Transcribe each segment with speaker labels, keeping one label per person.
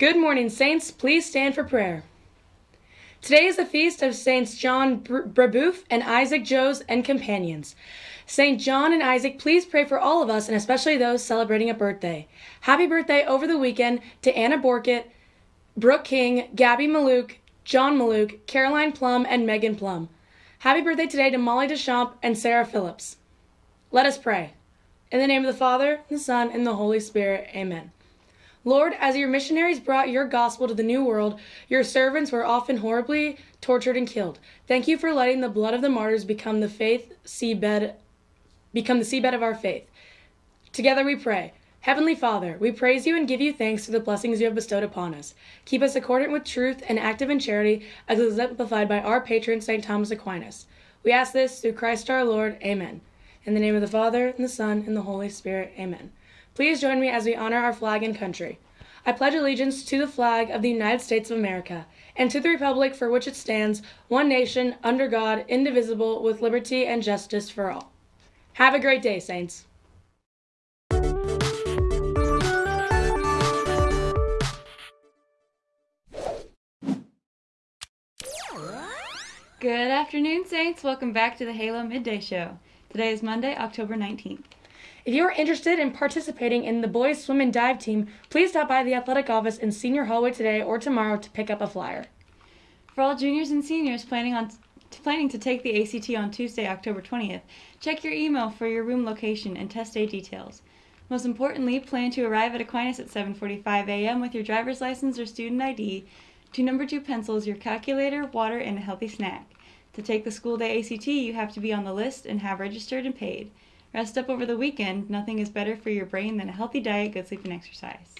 Speaker 1: Good morning, Saints. Please stand for prayer. Today is the feast of Saints John Brebeuf and Isaac Jogues and companions. Saint John and Isaac, please pray for all of us and especially those celebrating a birthday. Happy birthday over the weekend to Anna Borkett, Brooke King, Gabby Maluk, John Maluk, Caroline Plum, and Megan Plum. Happy birthday today to Molly Deschamps and Sarah Phillips. Let us pray. In the name of the Father, and the Son, and the Holy Spirit. Amen. Lord, as your missionaries brought your gospel to the New World, your servants were often horribly tortured and killed. Thank you for letting the blood of the martyrs become the faith seabed, become the seabed of our faith. Together we pray. Heavenly Father, we praise you and give you thanks for the blessings you have bestowed upon us. Keep us accordant with truth and active in charity, as exemplified by our patron, St. Thomas Aquinas. We ask this through Christ our Lord. Amen. In the name of the Father, and the Son, and the Holy Spirit. Amen. Please join me as we honor our flag and country. I pledge allegiance to the flag of the United States of America and to the republic for which it stands, one nation, under God, indivisible, with liberty and justice for all. Have a great day, Saints.
Speaker 2: Good afternoon, Saints. Welcome back to the Halo Midday Show. Today is Monday, October 19th.
Speaker 1: If you are interested in participating in the boys swim and dive team, please stop by the athletic office in senior hallway today or tomorrow to pick up a flyer.
Speaker 2: For all juniors and seniors planning on planning to take the ACT on Tuesday, October 20th, check your email for your room location and test day details. Most importantly, plan to arrive at Aquinas at 7:45 a.m. with your driver's license or student ID, two number 2 pencils, your calculator, water, and a healthy snack. To take the school day ACT, you have to be on the list and have registered and paid. Rest up over the weekend. Nothing is better for your brain than a healthy diet, good sleep, and exercise.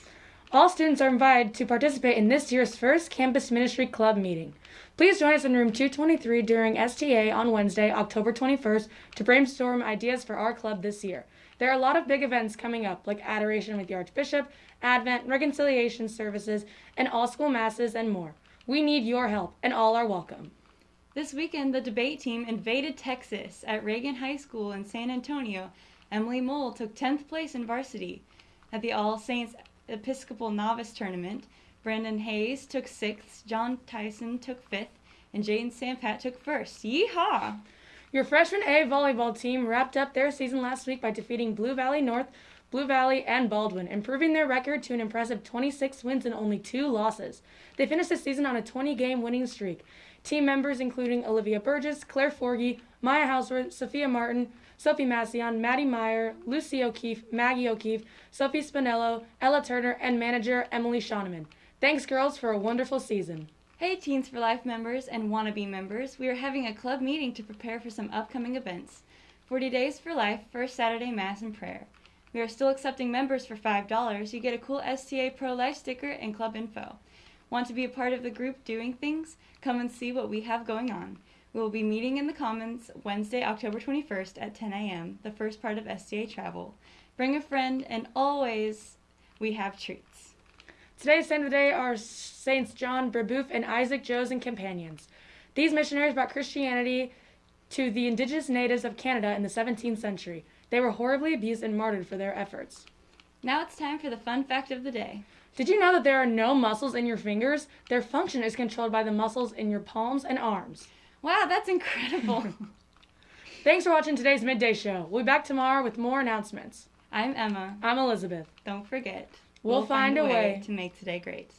Speaker 1: All students are invited to participate in this year's first Campus Ministry Club meeting. Please join us in room 223 during STA on Wednesday, October 21st, to brainstorm ideas for our club this year. There are a lot of big events coming up, like Adoration with the Archbishop, Advent, Reconciliation services, and all school masses, and more. We need your help, and all are welcome.
Speaker 2: This weekend, the debate team invaded Texas at Reagan High School in San Antonio. Emily Mole took 10th place in varsity. At the All Saints Episcopal Novice Tournament, Brandon Hayes took 6th, John Tyson took 5th, and Jaden Sampat took 1st. Yeehaw!
Speaker 1: Your freshman A volleyball team wrapped up their season last week by defeating Blue Valley North, Blue Valley, and Baldwin, improving their record to an impressive 26 wins and only two losses. They finished the season on a 20 game winning streak. Team members including Olivia Burgess, Claire Forgy, Maya Houseworth, Sophia Martin, Sophie Massion, Maddie Meyer, Lucy O'Keefe, Maggie O'Keefe, Sophie Spinello, Ella Turner, and manager Emily Shoneman. Thanks, girls, for a wonderful season.
Speaker 2: Hey, Teens for Life members and wannabe members. We are having a club meeting to prepare for some upcoming events 40 Days for Life, First Saturday Mass and Prayer. We are still accepting members for $5. You get a cool STA Pro Life sticker and club info. Want to be a part of the group doing things? Come and see what we have going on. We will be meeting in the Commons Wednesday, October 21st at 10 a.m., the first part of STA Travel. Bring a friend, and always we have treats.
Speaker 1: Today's saint of the day are Saints John Brebeuf and Isaac Jogues and companions. These missionaries brought Christianity to the indigenous natives of Canada in the 17th century. They were horribly abused and martyred for their efforts.
Speaker 2: Now it's time for the fun fact of the day.
Speaker 1: Did you know that there are no muscles in your fingers? Their function is controlled by the muscles in your palms and arms.
Speaker 2: Wow, that's incredible.
Speaker 1: Thanks for watching today's Midday Show. We'll be back tomorrow with more announcements.
Speaker 2: I'm Emma.
Speaker 1: I'm Elizabeth.
Speaker 2: Don't forget,
Speaker 1: we'll, we'll find, find, a way, way
Speaker 2: to make today great.